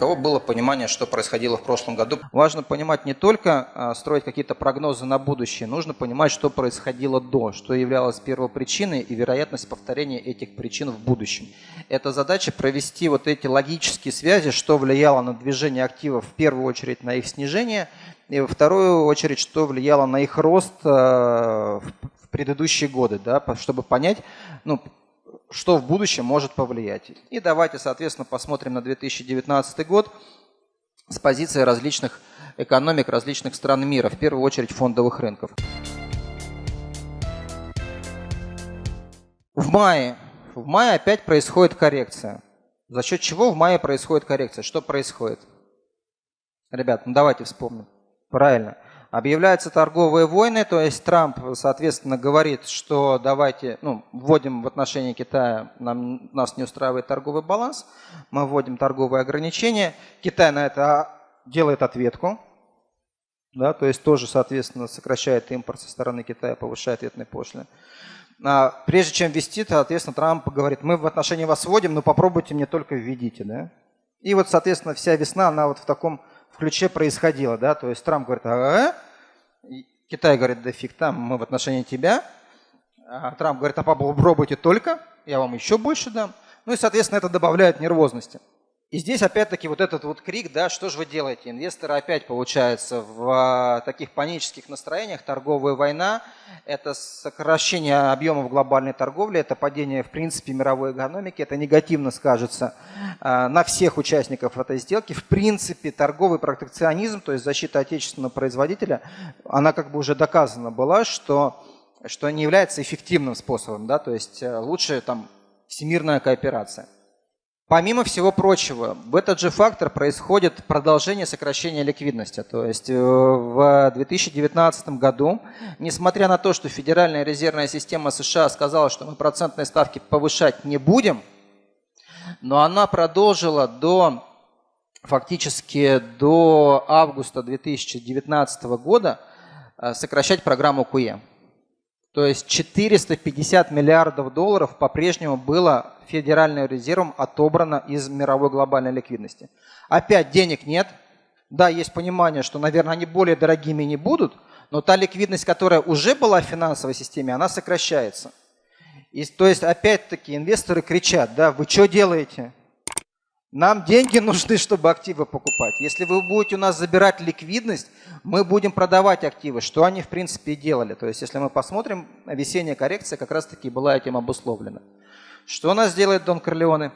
кого было понимание, что происходило в прошлом году. Важно понимать не только а, строить какие-то прогнозы на будущее, нужно понимать, что происходило до, что являлось первопричиной и вероятность повторения этих причин в будущем. Это задача провести вот эти логические связи, что влияло на движение активов в первую очередь на их снижение, и во вторую очередь, что влияло на их рост а, в предыдущие годы, да, чтобы понять, ну, что в будущем может повлиять. И давайте, соответственно, посмотрим на 2019 год с позиции различных экономик различных стран мира, в первую очередь фондовых рынков. В мае, в мае опять происходит коррекция. За счет чего в мае происходит коррекция? Что происходит? Ребят, ну давайте вспомним. Правильно. Объявляются торговые войны, то есть Трамп, соответственно, говорит, что давайте, ну, вводим в отношении Китая, нам, нас не устраивает торговый баланс, мы вводим торговые ограничения. Китай на это делает ответку, да, то есть тоже, соответственно, сокращает импорт со стороны Китая, повышает ответные пошлины. А прежде чем ввести, соответственно, Трамп говорит, мы в отношении вас вводим, но попробуйте мне только введите. Да? И вот, соответственно, вся весна, она вот в таком ключе происходило, да, то есть Трамп говорит, ага, Китай говорит, да фиг там, мы в отношении тебя, а Трамп говорит, а попробуйте только, я вам еще больше дам. Ну и, соответственно, это добавляет нервозности. И здесь опять-таки вот этот вот крик, да, что же вы делаете? Инвесторы опять, получается, в а, таких панических настроениях, торговая война, это сокращение объемов глобальной торговли, это падение, в принципе, мировой экономики, это негативно скажется а, на всех участников этой сделки. В принципе, торговый протекционизм, то есть защита отечественного производителя, она как бы уже доказана была, что, что не является эффективным способом, да, то есть э, лучше там всемирная кооперация. Помимо всего прочего, в этот же фактор происходит продолжение сокращения ликвидности. То есть э, в 2019 году, несмотря на то, что Федеральная резервная система США сказала, что мы процентные ставки повышать не будем, но она продолжила до фактически до августа 2019 года э, сокращать программу QE. То есть 450 миллиардов долларов по-прежнему было Федеральным резервом отобрано из мировой глобальной ликвидности. Опять денег нет. Да, есть понимание, что, наверное, они более дорогими не будут, но та ликвидность, которая уже была в финансовой системе, она сокращается. И, то есть, опять-таки, инвесторы кричат, да, вы что делаете? Нам деньги нужны, чтобы активы покупать. Если вы будете у нас забирать ликвидность, мы будем продавать активы, что они в принципе и делали. То есть если мы посмотрим, весенняя коррекция как раз таки была этим обусловлена. Что у нас делает Дон Корлеоне?